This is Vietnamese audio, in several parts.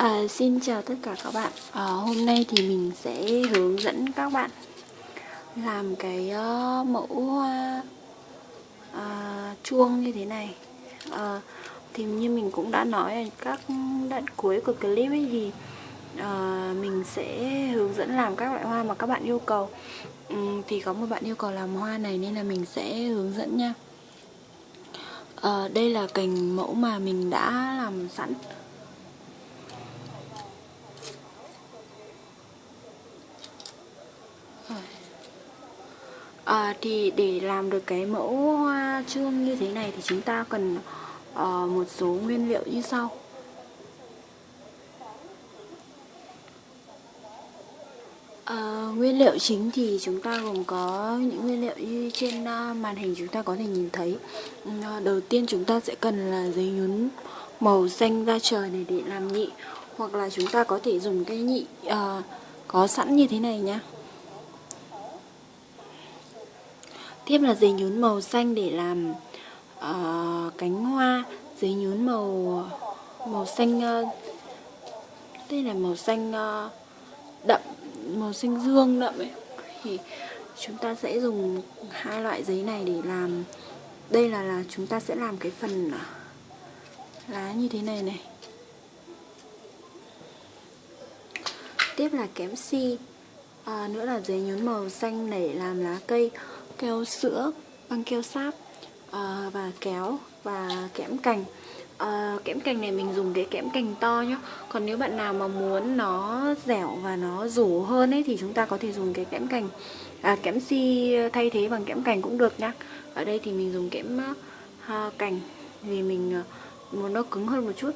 À, xin chào tất cả các bạn. À, Hôm nay thì mình sẽ hướng dẫn các bạn Làm cái uh, mẫu hoa uh, chuông như thế này. Uh, Thì như mình cũng đã nói ở các đoạn cuối của clip ấy thì uh, Mình sẽ hướng dẫn làm các loại hoa mà các bạn yêu cầu. Um, Thì có một bạn yêu cầu làm hoa này nên là mình sẽ hướng dẫn nha. Uh, Đây là cành mẫu mà mình đã làm sẵn. À, thì để làm được cái mẫu hoa chuông như thế này thì chúng ta cần uh, một số nguyên liệu như sau. Uh, nguyên liệu chính thì chúng ta gồm có những nguyên liệu như trên uh, màn hình chúng ta có thể nhìn thấy. Uh, Đầu tiên chúng ta sẽ cần là giấy nhún màu xanh da trời này để làm nhị Hoặc là chúng ta có thể dùng cái nhị uh, có sẵn như thế này nhá. Tiếp là giấy nhún màu xanh để làm uh, cánh hoa. Giấy nhún màu màu xanh ờ, uh, Đây là màu xanh uh, đậm, màu xanh dương đậm ấy. Thì chúng ta sẽ dùng hai loại giấy này để làm. Đây là là chúng ta sẽ làm cái phần lá như thế này này. Tiếp là kém si à, Nữa là giấy nhún màu xanh để làm lá cây keo sữa, băng keo sáp à, và kéo và kẽm cành. À, kẽm cành này mình dùng cái kẽm cành to nhá. Còn nếu bạn nào mà muốn nó dẻo và nó rủ hơn ấy thì chúng ta có thể dùng cái kẽm cành à, kẽm si thay thế bằng kẽm cành cũng được nhá. Ở đây thì mình dùng kẽm uh, cành vì mình uh, muốn nó cứng hơn một chút.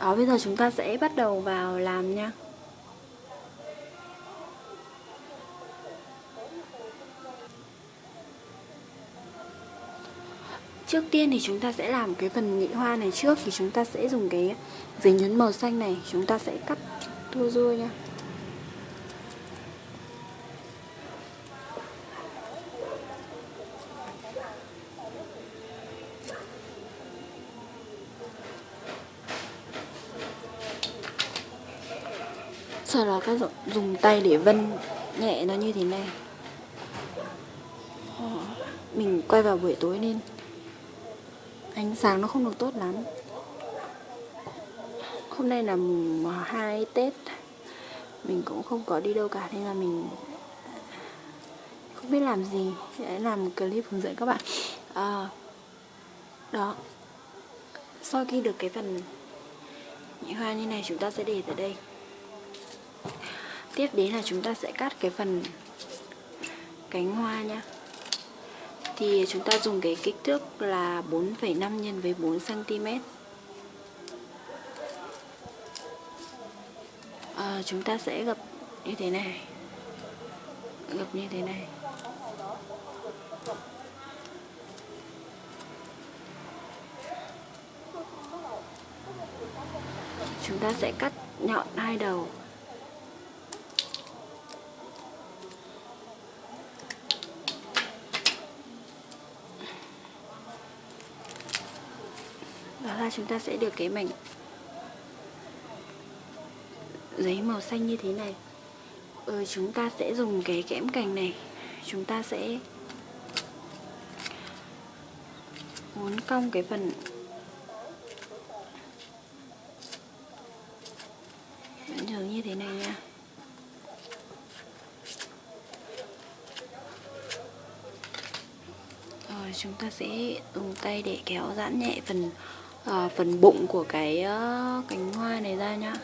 Đó bây giờ chúng ta sẽ bắt đầu vào làm nha. Trước tiên thì chúng ta sẽ làm cái phần nhị hoa này trước, Thì chúng ta sẽ dùng cái giấy nhún màu xanh này, Chúng ta sẽ cắt tua rua nha. Sau đó các dùng tay để vân nhẹ nó như thế này. Mình quay vào buổi tối nên ánh sáng nó không được tốt lắm. Hôm nay là mùng 2 Tết. Mình cũng không có đi đâu cả nên là mình không biết làm gì. Để làm một clip hướng dẫn các bạn. À, đó. Sau khi được cái phần những hoa như này chúng ta sẽ để tại đây. Tiếp đến là chúng ta sẽ cắt cái phần cánh hoa nha thì chúng ta dùng cái kích thước là 4,5 nhân với 4 cm. À, chúng ta sẽ gập như thế này. Gập như thế này. Chúng ta sẽ cắt nhọn hai đầu chúng ta sẽ được cái mảnh giấy màu xanh như thế này. Ừ, chúng ta sẽ dùng cái kẽm cành này. Chúng ta sẽ muốn cong cái phần vẫn như thế này nha. Rồi chúng ta sẽ dùng tay để kéo giãn nhẹ phần à, phần bụng của cái uh, cánh hoa này ra nhá.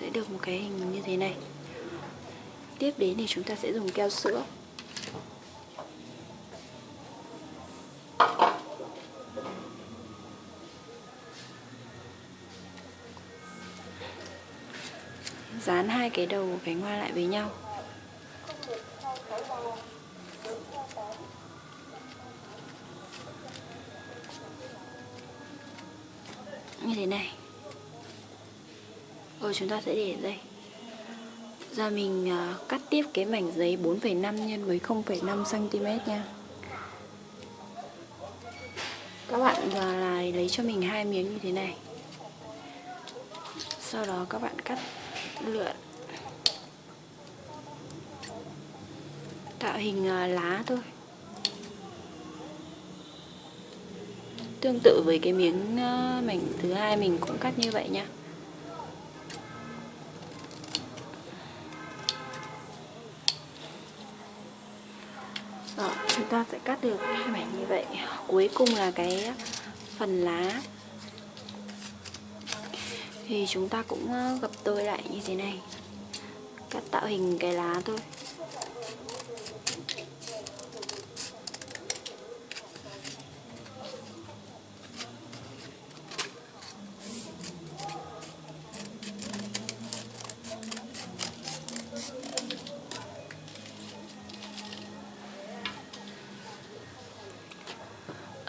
Sẽ được một cái hình như thế này. Tiếp đến thì chúng ta sẽ dùng keo sữa. Dán hai cái đầu của cánh hoa lại với nhau. Như thế này. Rồi chúng ta sẽ để đây. Giờ mình uh, cắt tiếp cái mảnh giấy 4,5 nhân với 0,5 cm nha. Các bạn à, giờ là lấy cho mình hai miếng như thế này. Sau đó các bạn cắt lượn. Tạo hình uh, lá thôi. Tương tự với cái miếng ờ, mảnh thứ hai mình cũng cắt như vậy nha. Đó, chúng ta sẽ cắt được hai mảnh như vậy. Cuối cùng là cái phần lá. Thì chúng ta cũng ờ, gập đôi lại như thế này. Cắt tạo hình cái lá thôi.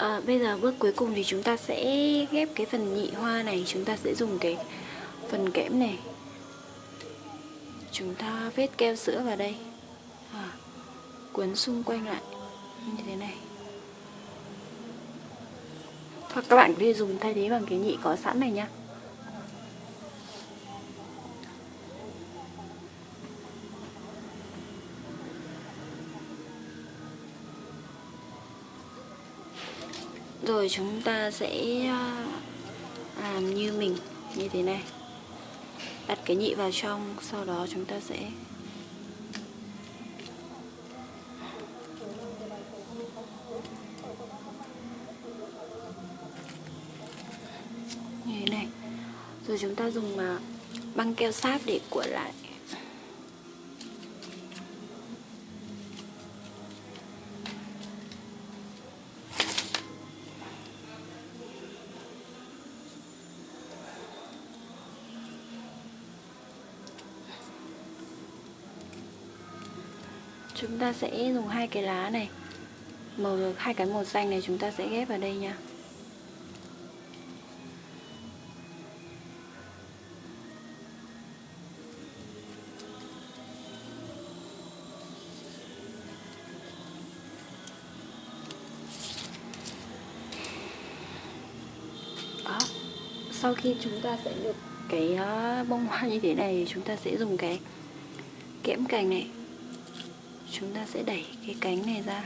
À, bây giờ bước cuối cùng thì chúng ta sẽ ghép cái phần nhị hoa này chúng ta sẽ dùng cái phần kẽm này. Chúng ta vết keo sữa vào đây. À, cuốn xung quanh lại như thế này. Hoặc các bạn có thể dùng thay thế bằng cái nhị có sẵn này nhá. Rồi chúng ta sẽ ờ, làm như mình, như thế này. Đặt cái nhị vào trong, sau đó chúng ta sẽ như thế này. Rồi chúng ta dùng ờ, băng keo sáp để cuộn lại chúng ta sẽ dùng hai cái lá này. Màu hai cái màu xanh này chúng ta sẽ ghép vào đây nha. Đó. Sau khi chúng ta sẽ được cái ờ, bông hoa như thế này chúng ta sẽ dùng cái kẽm cành này chúng ta sẽ đẩy cái cánh này ra.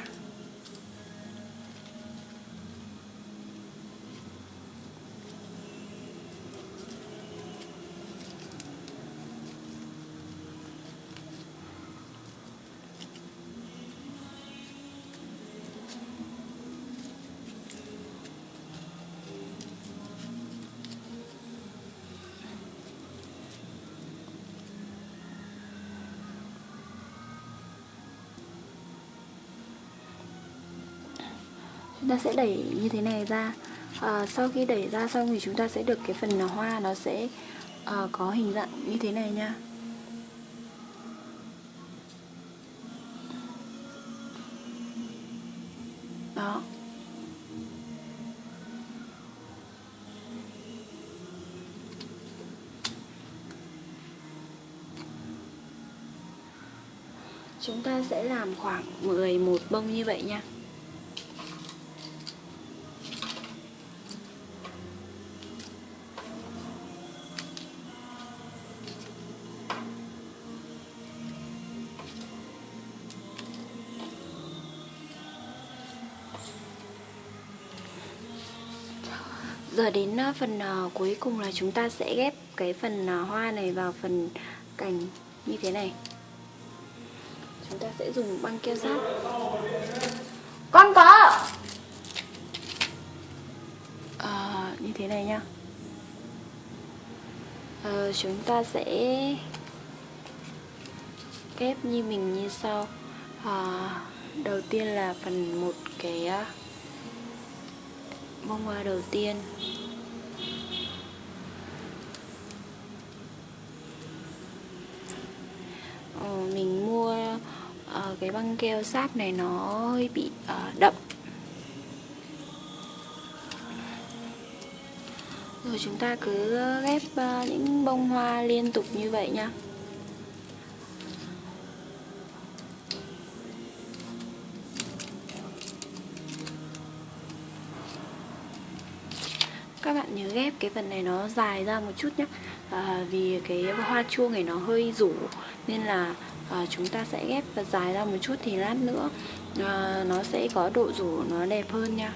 Chúng ta sẽ đẩy như thế này ra. À, sau khi đẩy ra xong thì chúng ta sẽ được cái phần hoa nó sẽ à, có hình dạng như thế này nha. Đó. Chúng ta sẽ làm khoảng 11 bông như vậy nha. Giờ đến ờ, phần ờ, cuối cùng là chúng ta sẽ ghép cái phần ờ, hoa này vào phần cành như thế này. Chúng ta sẽ dùng băng keo sát Con có à, Như thế này nhá. À, Chúng ta sẽ ghép như mình như sau. À, Đầu tiên là phần một cái bông hoa đầu tiên. Ờ, mình mua uh, cái băng keo sáp này nó hơi bị uh, đậm. Rồi chúng ta cứ ghép uh, những bông hoa liên tục như vậy nha. Các bạn nhớ ghép cái phần này nó dài ra một chút nhé à, vì cái hoa chuông này nó hơi rủ nên là à, chúng ta sẽ ghép và dài ra một chút thì lát nữa à, nó sẽ có độ rủ nó đẹp hơn nha.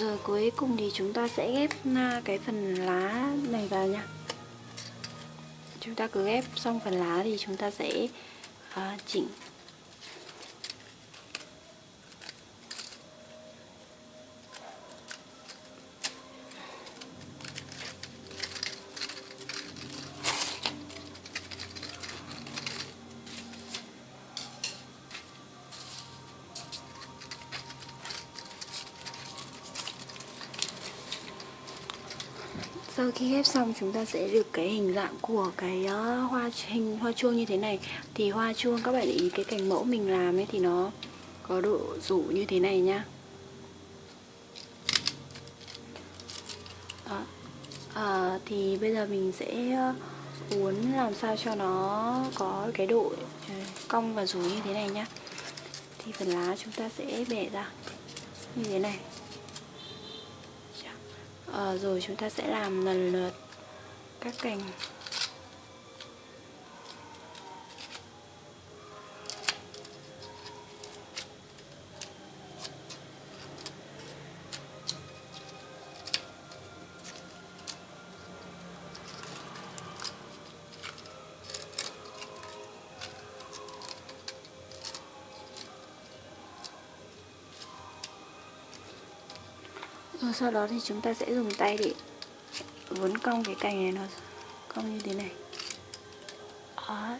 Rồi cuối cùng thì chúng ta sẽ ghép à, cái phần lá này vào nha. Chúng ta cứ ghép xong phần lá thì chúng ta sẽ uh, chỉnh. Sau khi ghép xong chúng ta sẽ được cái hình dạng của cái uh, hoa hình hoa chuông như thế này. Thì hoa chuông các bạn để ý cái cành mẫu mình làm ấy thì nó có độ rủ như thế này nhá. Đó. À, thì bây giờ mình sẽ ờ, uốn làm sao cho nó có cái độ cong và rủ như thế này nhá. Thì phần lá chúng ta sẽ bẻ ra như thế này à, rồi chúng ta sẽ làm lần lượt các cành. Rồi sau đó thì chúng ta sẽ dùng tay để uốn cong cái cành này nó cong như thế này Đó.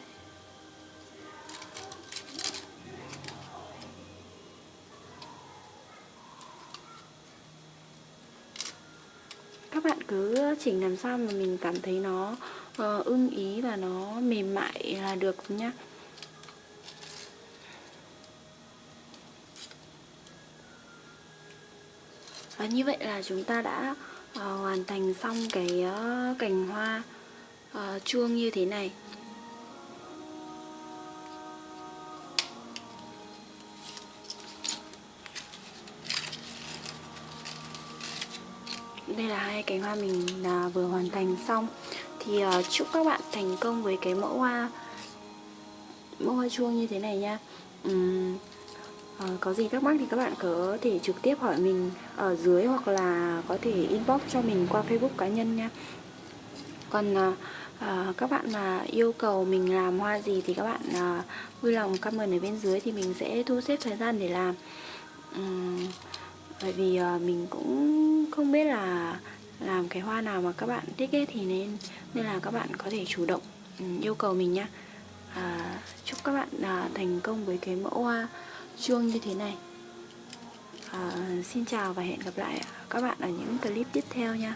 các bạn cứ chỉnh làm sao mà mình cảm thấy nó uh, ưng ý và nó mềm mại là được nhá và như vậy là chúng ta đã uh, hoàn thành xong cái uh, cành hoa uh, chuông như thế này. Đây là hai cành hoa mình uh, vừa hoàn thành xong. Thì uh, chúc các bạn thành công với cái mẫu hoa mẫu hoa chuông như thế này nha. Uhm, à, có gì thắc mắc thì các bạn có thể trực tiếp hỏi mình ở dưới hoặc là có thể inbox cho mình qua facebook cá nhân nha. Còn à, à, các bạn mà yêu cầu mình làm hoa gì thì các bạn à, vui lòng comment ở bên dưới thì mình sẽ thu xếp thời gian để làm. Uhm, bởi vì à, mình cũng không biết là làm cái hoa nào mà các bạn thích ấy thì nên nên là các bạn có thể chủ động yêu cầu mình nhé à, chúc các bạn à, thành công với cái mẫu hoa chuông như thế này. À, Xin chào và hẹn gặp lại các bạn ở những clip tiếp theo nha.